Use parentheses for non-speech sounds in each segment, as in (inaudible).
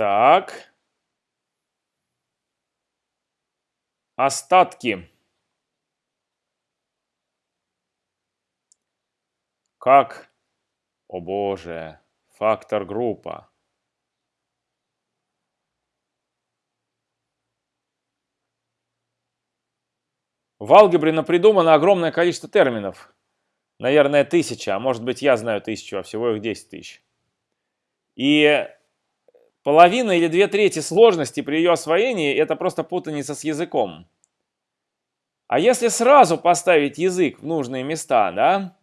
Так. Остатки. Как? О боже. Фактор группа. В алгебре придумано огромное количество терминов. Наверное, тысяча, а может быть я знаю тысячу, а всего их 10 тысяч. И половина или две трети сложности при ее освоении это просто путаница с языком. А если сразу поставить язык в нужные места, да,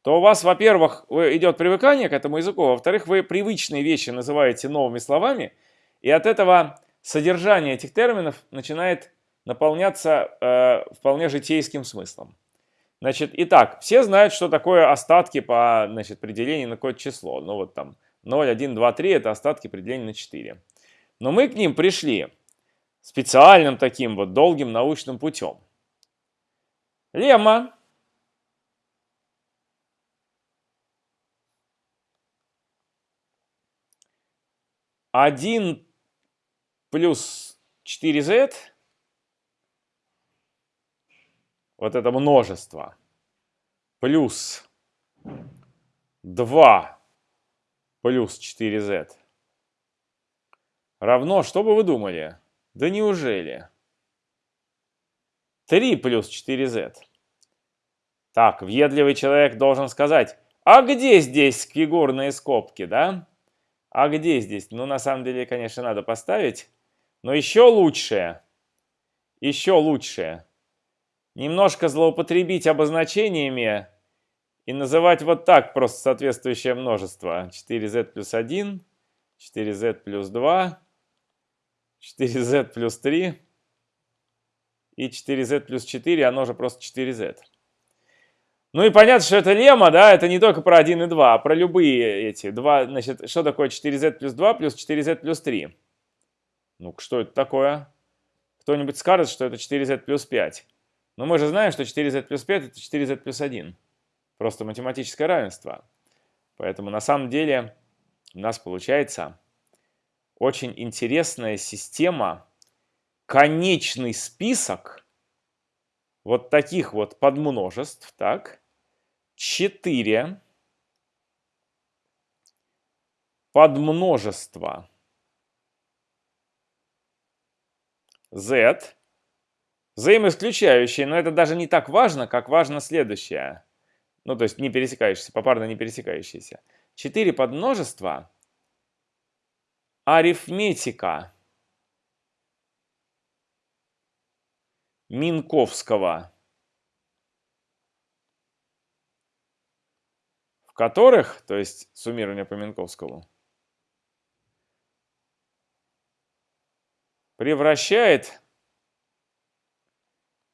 то у вас, во-первых, идет привыкание к этому языку, во-вторых, вы привычные вещи называете новыми словами, и от этого содержание этих терминов начинает наполняться э, вполне житейским смыслом. Значит, итак, все знают, что такое остатки по значит, при делении на какое-то число. Ну вот там 0, 1, 2, 3 это остатки при делении на 4. Но мы к ним пришли специальным таким вот долгим научным путем. Лемма. Один плюс 4z вот это множество, плюс 2 плюс 4z равно, что бы вы думали? Да неужели? 3 плюс 4z. Так, въедливый человек должен сказать, а где здесь фигурные скобки, да? А где здесь? Ну, на самом деле, конечно, надо поставить. Но еще лучше, еще лучше немножко злоупотребить обозначениями и называть вот так просто соответствующее множество. 4z плюс 1, 4z плюс 2, 4z плюс 3 и 4z плюс 4, оно же просто 4z. Ну и понятно, что это лемма, да, это не только про 1 и 2, а про любые эти. два. Значит, что такое 4z плюс 2 плюс 4z плюс 3? Ну, что это такое? Кто-нибудь скажет, что это 4z плюс 5. Но мы же знаем, что 4z плюс 5 это 4z плюс 1. Просто математическое равенство. Поэтому на самом деле у нас получается очень интересная система, конечный список вот таких вот подмножеств, так, 4 подмножества z Взаимоисключающие, но это даже не так важно, как важно следующее. Ну, то есть не пересекающиеся, попарно не пересекающиеся. Четыре подмножества. Арифметика. Минковского. В которых, то есть суммирование по Минковскому, превращает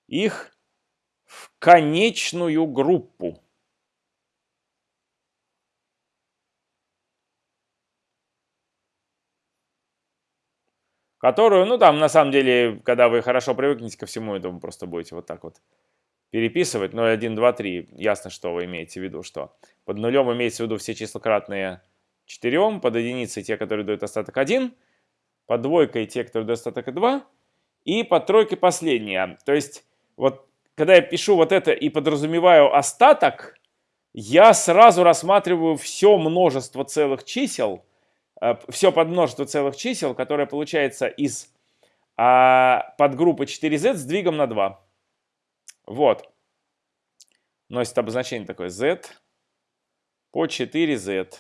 их в конечную группу. Которую, ну там на самом деле, когда вы хорошо привыкнете ко всему этому, просто будете вот так вот переписывать 0, 1, 2, 3. Ясно, что вы имеете в виду, что под нулем имеется в виду все числа кратные 4, под единицей те, которые дают остаток 1, под двойкой те, которые дают остаток 2, и под тройкой последняя. То есть вот когда я пишу вот это и подразумеваю остаток, я сразу рассматриваю все множество целых чисел, э, все подмножество целых чисел, которое получается из а, подгруппы 4z с двигом на 2. Вот. Носит обозначение такое z по 4z.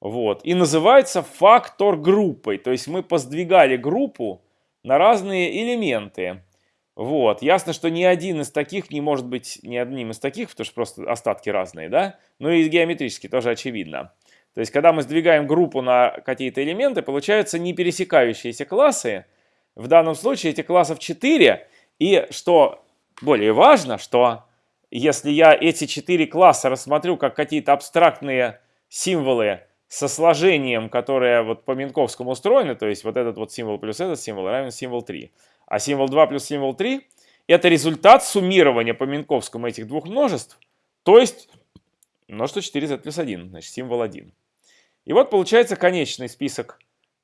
Вот. И называется фактор группой. То есть мы поздвигали группу на разные элементы. Вот. Ясно, что ни один из таких не может быть ни одним из таких, потому что просто остатки разные, да? Ну и геометрически тоже очевидно. То есть, когда мы сдвигаем группу на какие-то элементы, получаются не пересекающиеся классы. В данном случае этих классов 4. И что более важно, что если я эти 4 класса рассмотрю как какие-то абстрактные символы со сложением, которое вот по Минковскому устроено, то есть вот этот вот символ плюс этот символ равен символ 3, а символ 2 плюс символ 3 это результат суммирования по Минковскому этих двух множеств, то есть множество 4z плюс 1, значит символ 1. И вот получается конечный список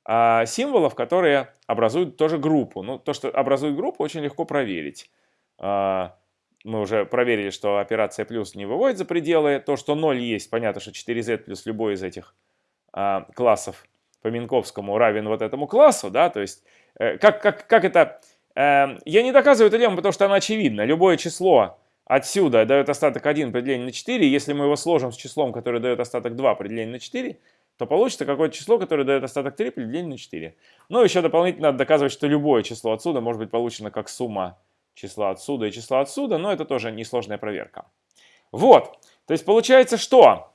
а, символов, которые образуют тоже группу. Ну, то, что образует группу, очень легко проверить. А, мы уже проверили, что операция плюс не выводит за пределы. То, что 0 есть, понятно, что 4z плюс любой из этих а, классов по Минковскому равен вот этому классу, да, то есть э, как, как, как это... Э, я не доказываю эту лемму, потому что она очевидна. Любое число отсюда дает остаток 1 при делении на 4, если мы его сложим с числом, которое дает остаток 2 при делении на 4, то получится какое-то число, которое дает остаток 3 при делении на 4. Ну, еще дополнительно надо доказывать, что любое число отсюда может быть получено как сумма числа отсюда и числа отсюда, но это тоже несложная проверка. Вот, то есть получается что?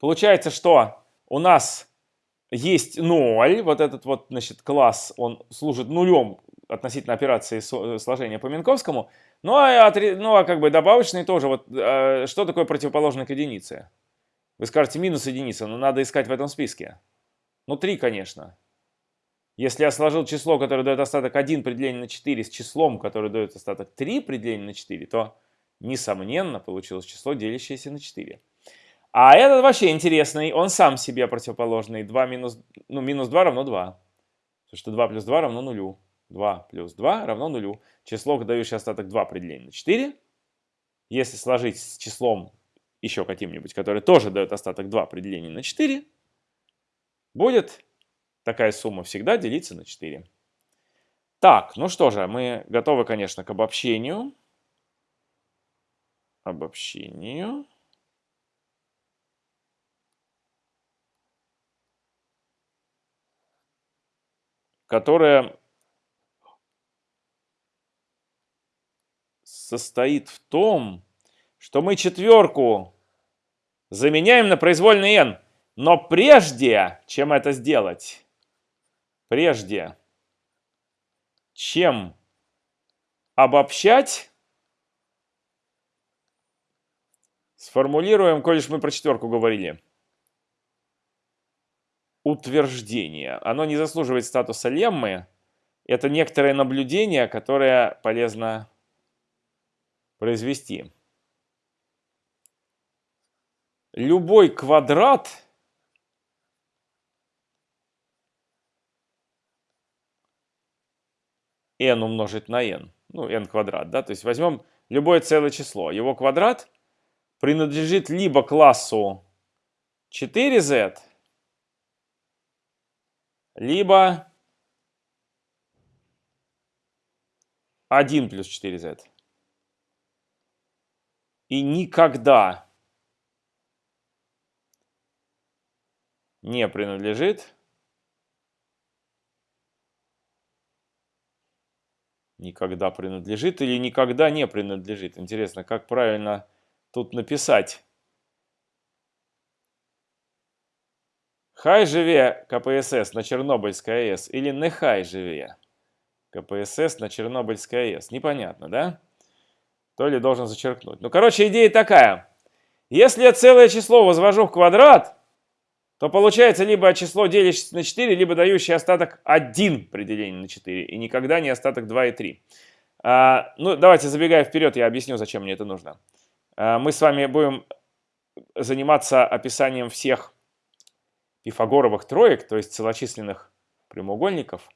Получается, что у нас есть 0, вот этот вот, значит, класс, он служит нулем относительно операции сложения по Минковскому, ну а, ну, а как бы добавочный тоже, вот э, что такое противоположный к единице? Вы скажете минус единица, но надо искать в этом списке. Ну 3, конечно. Если я сложил число, которое дает остаток 1 при делении на 4 с числом, которое дает остаток 3 при делении на 4, то, несомненно, получилось число, делящееся на 4. А этот вообще интересный, он сам себе противоположный. 2 минус, ну, минус 2 равно 2. Потому что 2 плюс 2 равно 0. 2 плюс 2 равно 0. Число, дающее остаток 2 при делении на 4. Если сложить с числом еще каким-нибудь, которое тоже дает остаток 2 при делении на 4, будет такая сумма всегда делиться на 4. Так, ну что же, мы готовы, конечно, к обобщению. Обобщению. которая состоит в том, что мы четверку заменяем на произвольный n. Но прежде, чем это сделать, прежде, чем обобщать, сформулируем, коль мы про четверку говорили, утверждение. Оно не заслуживает статуса леммы. Это некоторое наблюдение, которое полезно произвести. Любой квадрат n умножить на n, ну n квадрат, да, то есть возьмем любое целое число, его квадрат принадлежит либо классу 4z, либо 1 плюс 4z. И никогда не принадлежит никогда принадлежит или никогда не принадлежит. Интересно, как правильно тут написать. Хай живе КПСС на Чернобыльской АЭС или не хай живе КПСС на Чернобыльской АЭС. Непонятно, да? То ли должен зачеркнуть. Ну, короче, идея такая. Если я целое число возвожу в квадрат, то получается либо число делящееся на 4, либо дающее остаток 1 при делении на 4, и никогда не остаток 2 и 3. А, ну, давайте, забегая вперед, я объясню, зачем мне это нужно. А, мы с вами будем заниматься описанием всех пифагоровых троек, то есть целочисленных прямоугольников,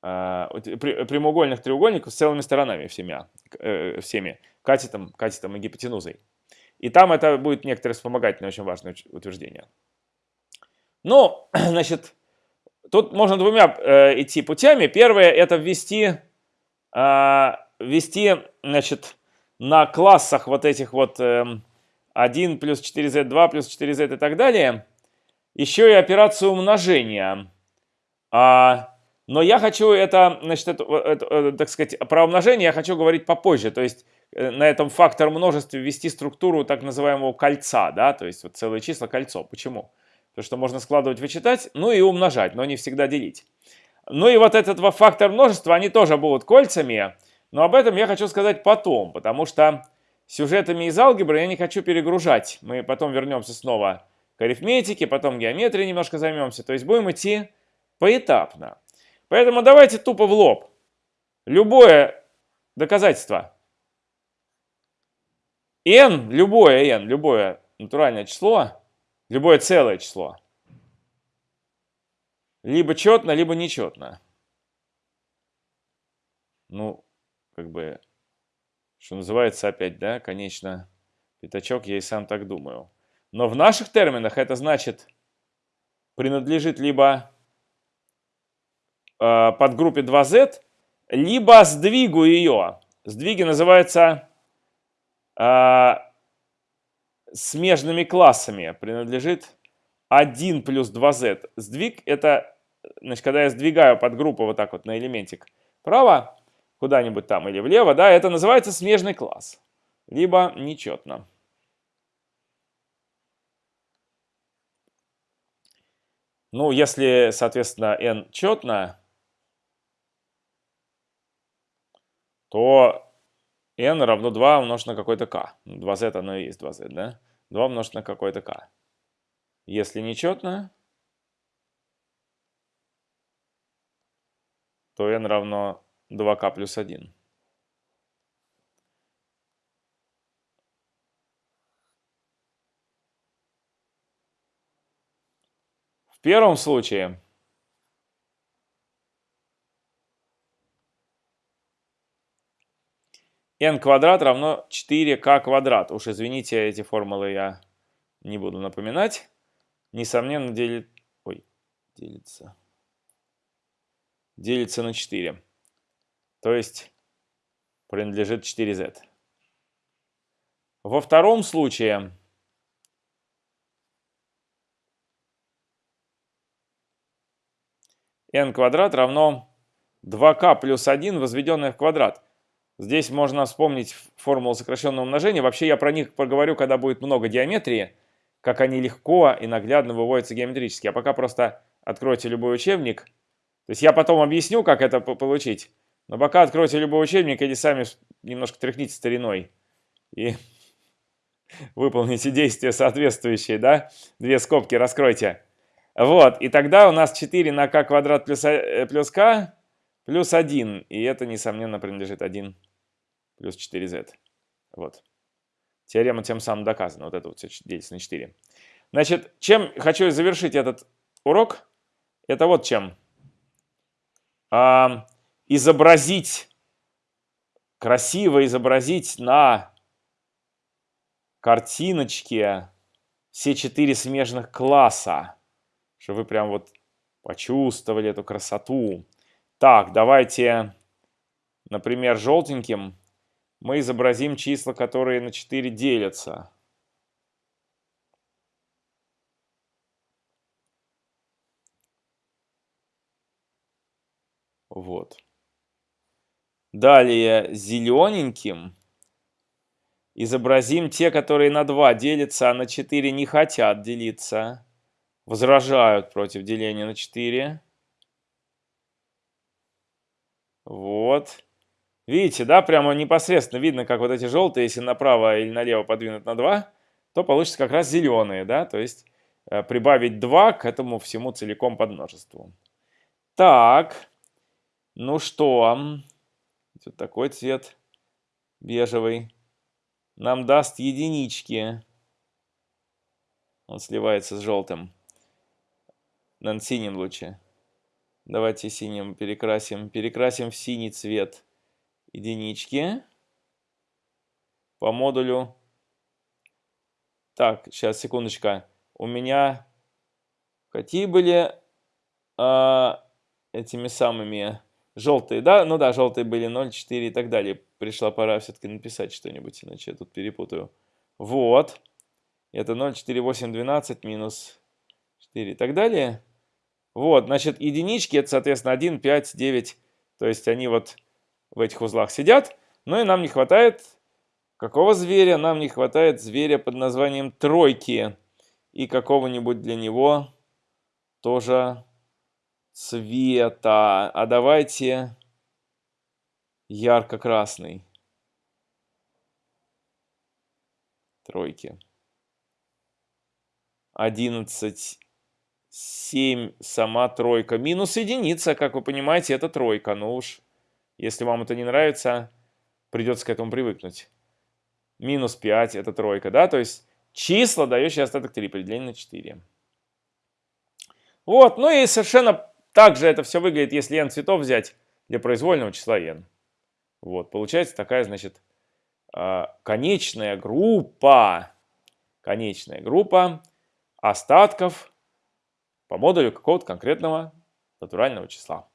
прямоугольных треугольников с целыми сторонами всеми, э, всеми катетом, катетом и гипотенузой. И там это будет некоторое вспомогательное, очень важное утверждение. Ну, (clears throat) значит, тут можно двумя э, идти путями. Первое это ввести, э, ввести, значит, на классах вот этих вот э, 1 плюс 4z2 плюс 4z и так далее – еще и операцию умножения. А, но я хочу это, значит, это, это, это, так сказать, про умножение я хочу говорить попозже. То есть э, на этом фактор множестве ввести структуру так называемого кольца, да, то есть вот целые числа кольцо. Почему? Потому что можно складывать, вычитать, ну и умножать, но не всегда делить. Ну и вот этот два фактор множества, они тоже будут кольцами, но об этом я хочу сказать потом, потому что сюжетами из алгебры я не хочу перегружать. Мы потом вернемся снова к арифметике, потом геометрией немножко займемся. То есть будем идти поэтапно. Поэтому давайте тупо в лоб. Любое доказательство. n, любое n, любое натуральное число, любое целое число, либо четно, либо нечетно. Ну, как бы, что называется опять, да, конечно, пятачок, я и сам так думаю. Но в наших терминах это значит, принадлежит либо э, подгруппе 2z, либо сдвигу ее. Сдвиги называются э, смежными классами. Принадлежит 1 плюс 2z. Сдвиг это, значит, когда я сдвигаю подгруппу вот так вот на элементик вправо, куда-нибудь там или влево, да, это называется смежный класс. Либо нечетно. Ну, если, соответственно, n четно, то n равно 2 умножить на какой-то k. 2z оно и есть 2z, да? 2 умножить на какой-то k. Если нечетно, то n равно 2k плюс 1. В первом случае n квадрат равно 4k квадрат. Уж извините, эти формулы я не буду напоминать. Несомненно, делит... Ой, делится. Делится на 4. То есть принадлежит 4z. Во втором случае n квадрат равно 2k плюс 1, возведенное в квадрат. Здесь можно вспомнить формулу сокращенного умножения. Вообще я про них поговорю, когда будет много геометрии, как они легко и наглядно выводятся геометрически. А пока просто откройте любой учебник. То есть я потом объясню, как это получить. Но пока откройте любой учебник или сами немножко тряхните стариной. И (laughs) выполните действия соответствующие, да? Две скобки раскройте. Вот, и тогда у нас 4 на k квадрат плюс, э, плюс k плюс 1. И это, несомненно, принадлежит 1 плюс 4z. Вот. Теорема тем самым доказана. Вот это вот все делится на 4. Значит, чем хочу завершить этот урок? Это вот чем. А, изобразить, красиво изобразить на картиночке все четыре смежных класса чтобы вы прям вот почувствовали эту красоту. Так, давайте, например, желтеньким мы изобразим числа, которые на 4 делятся. Вот. Далее зелененьким изобразим те, которые на 2 делятся, а на 4 не хотят делиться возражают против деления на 4. Вот. Видите, да, прямо непосредственно видно, как вот эти желтые, если направо или налево подвинуть на 2, то получится как раз зеленые, да, то есть э, прибавить 2 к этому всему целиком под множеству. Так, ну что, вот такой цвет бежевый нам даст единички. Он сливается с желтым на синем луче. Давайте синим перекрасим. Перекрасим в синий цвет единички по модулю. Так, сейчас, секундочка. У меня какие были а, этими самыми желтые, да? Ну да, желтые были 0, 4 и так далее. Пришла пора все-таки написать что-нибудь, иначе я тут перепутаю. Вот. Это 0, 4, 8, 12 минус 4 и так далее. Вот, значит, единички это, соответственно, 1, 5, 9. То есть они вот в этих узлах сидят. Ну и нам не хватает какого зверя? Нам не хватает зверя под названием тройки. И какого-нибудь для него тоже цвета. А давайте ярко-красный. Тройки. 11 7 сама тройка. Минус единица, как вы понимаете, это тройка. Ну уж, если вам это не нравится, придется к этому привыкнуть. Минус 5 это тройка, да? То есть числа, дающие остаток 3, при делении на 4. Вот, ну и совершенно также это все выглядит, если n цветов взять для произвольного числа n. Вот, получается такая, значит, а, конечная группа, конечная группа остатков по модулю какого-то конкретного натурального числа.